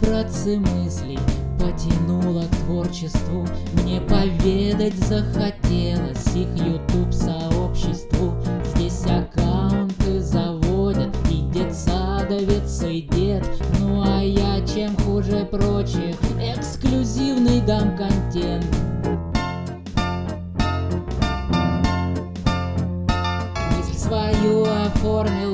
братцы, мыслей потянуло к творчеству. Мне поведать захотелось их YouTube сообществу. Здесь аккаунты заводят и детсадовец, и дед. Ну а я чем хуже прочих, эксклюзивный дам контент. Мысль свою оформил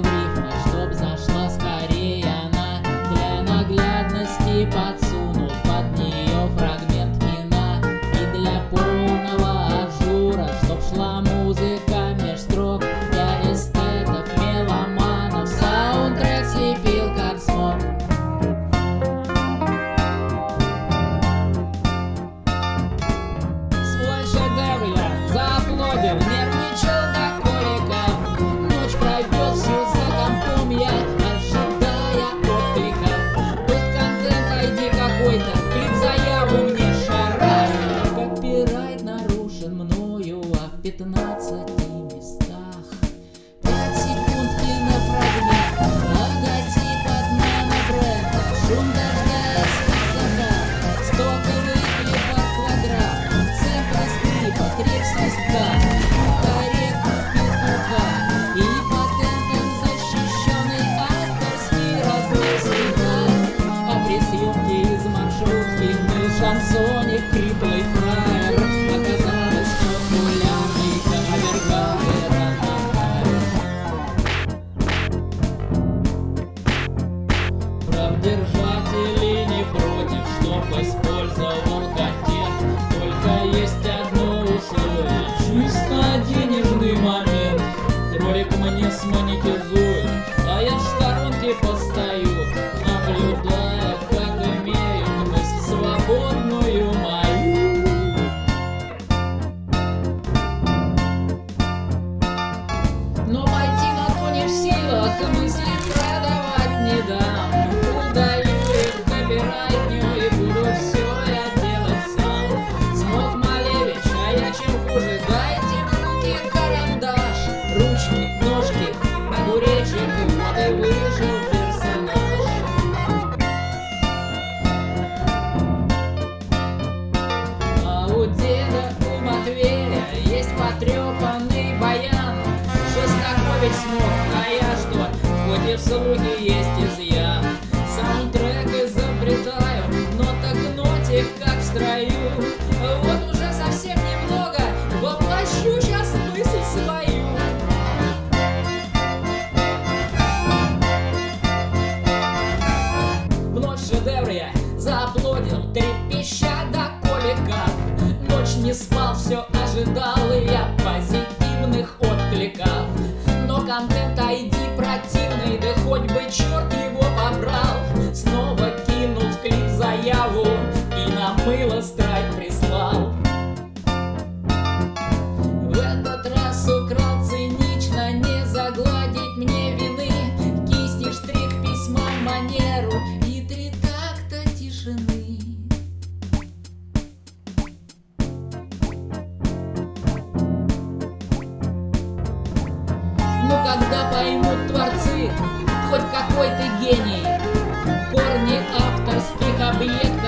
Ролик мне смонетизуют, а я в сторонке постою Наблюдая, как имеют мысль свободную мою. Но пойти на то не в силах, мысли продавать не дам. Удалю их, копирайтню и буду все я делать сам. Смог Малевич, а я чем хуже, дайте в слухе есть изъян Саундтрек изобретаю, но так нотик как в строю. Вот уже совсем немного, воплощу сейчас мысль свою. Вновь шедевр я зааплодил, трепеща до коликов Ночь не спал, все ожидал и я позитивных откликов. Но контент ID противный, да хоть бы черт его побрал Снова кинул в клип заяву и на мыло страйк прислал. В этот раз украл цинично, не загладить мне вины. Кисти, штрих, письма, манеру и три такта тишины. Ну поймут хоть какой ты гений. Корни авторских объектов